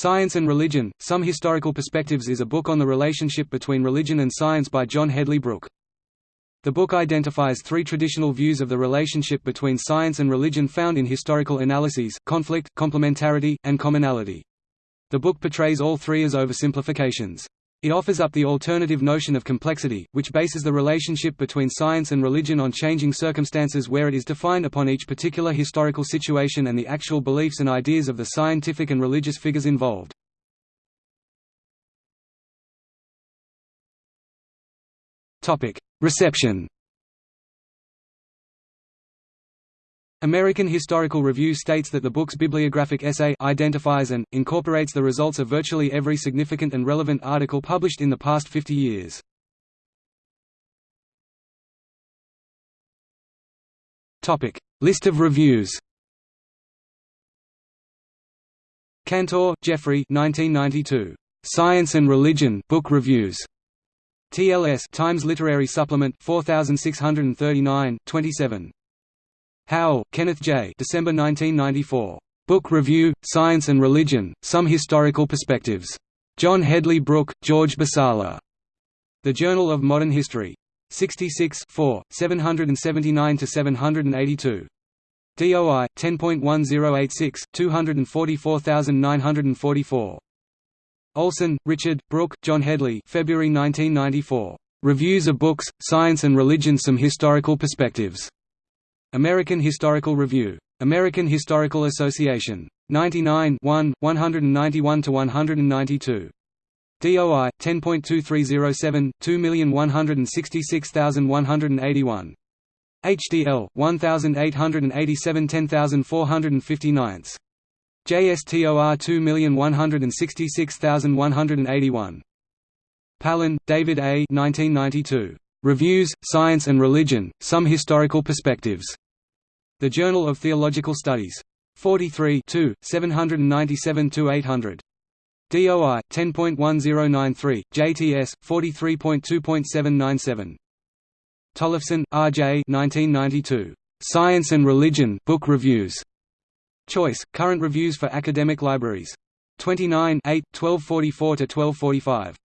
Science and Religion, Some Historical Perspectives is a book on the relationship between religion and science by John Hedley Brooke. The book identifies three traditional views of the relationship between science and religion found in historical analyses, conflict, complementarity, and commonality. The book portrays all three as oversimplifications. It offers up the alternative notion of complexity, which bases the relationship between science and religion on changing circumstances where it is defined upon each particular historical situation and the actual beliefs and ideas of the scientific and religious figures involved. Reception American Historical Review states that the book's bibliographic essay identifies and, incorporates the results of virtually every significant and relevant article published in the past 50 years. Topic: List of reviews Cantor, Geoffrey 1992. Science and Religion Book Reviews. TLS Times Literary Supplement 4639, 27. Howell, Kenneth J. December 1994. Book Review, Science and Religion, Some Historical Perspectives. John Hedley Brooke, George Basalla. The Journal of Modern History. 66 779–782. DOI 10.1086 244944. Olson, Richard, Brooke, John Hedley. February 1994. Reviews of Books, Science and Religion Some Historical Perspectives. American Historical Review. American Historical Association. 99 1, 191–192. DOI 10.2307 2166181. HDL 1887 10459. JSTOR 2166181. Pailin, David A. 1992. Reviews, Science and Religion, Some Historical Perspectives. The Journal of Theological Studies. 43 797–800. DOI 10.1093, JTS 43.2.797. Tollefson, R. J. 1992. Science and Religion Book Reviews. Choice: Current Reviews for Academic Libraries. 29 8, 1244 to 1245.